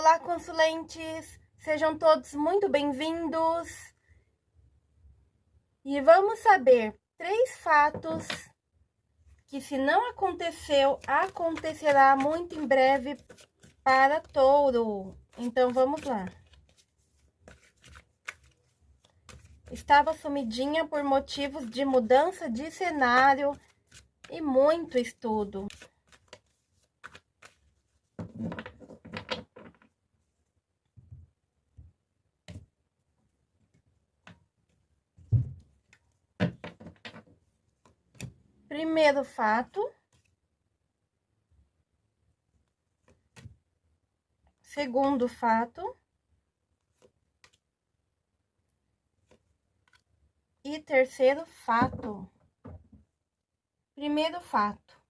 Olá, consulentes! Sejam todos muito bem-vindos! E vamos saber três fatos que, se não aconteceu, acontecerá muito em breve para touro. Então, vamos lá. Estava sumidinha por motivos de mudança de cenário e muito estudo. Primeiro fato. Segundo fato. E terceiro fato. Primeiro fato.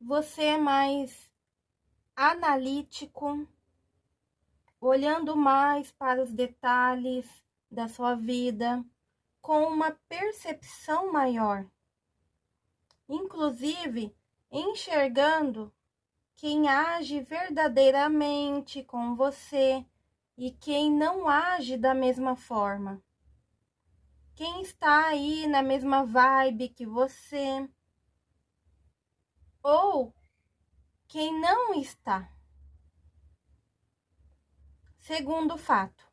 Você é mais analítico, olhando mais para os detalhes da sua vida, com uma percepção maior inclusive enxergando quem age verdadeiramente com você e quem não age da mesma forma. Quem está aí na mesma vibe que você, ou quem não está. Segundo fato,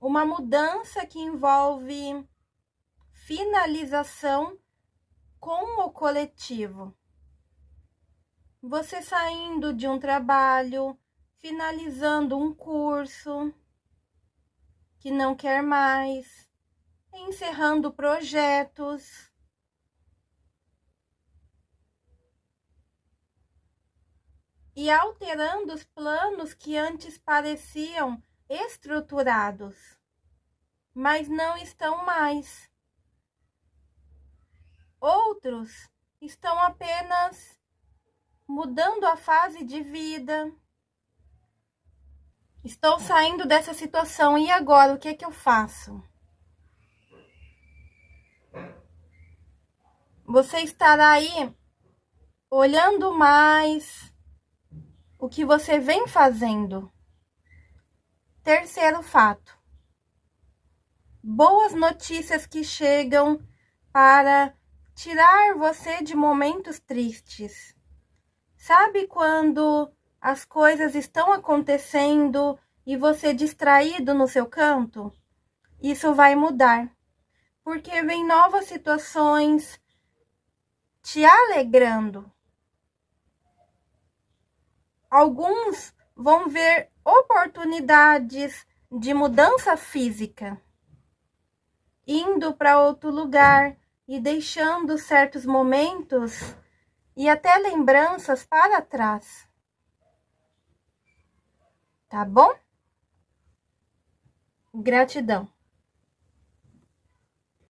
uma mudança que envolve finalização com o coletivo. Você saindo de um trabalho, finalizando um curso que não quer mais, encerrando projetos. E alterando os planos que antes pareciam estruturados, mas não estão mais. Outros estão apenas mudando a fase de vida. Estou saindo dessa situação e agora o que é que eu faço? Você estará aí olhando mais o que você vem fazendo. Terceiro fato. Boas notícias que chegam para tirar você de momentos tristes. Sabe quando as coisas estão acontecendo e você distraído no seu canto? Isso vai mudar, porque vem novas situações te alegrando. Alguns vão ver oportunidades de mudança física, indo para outro lugar, e deixando certos momentos e até lembranças para trás. Tá bom? Gratidão.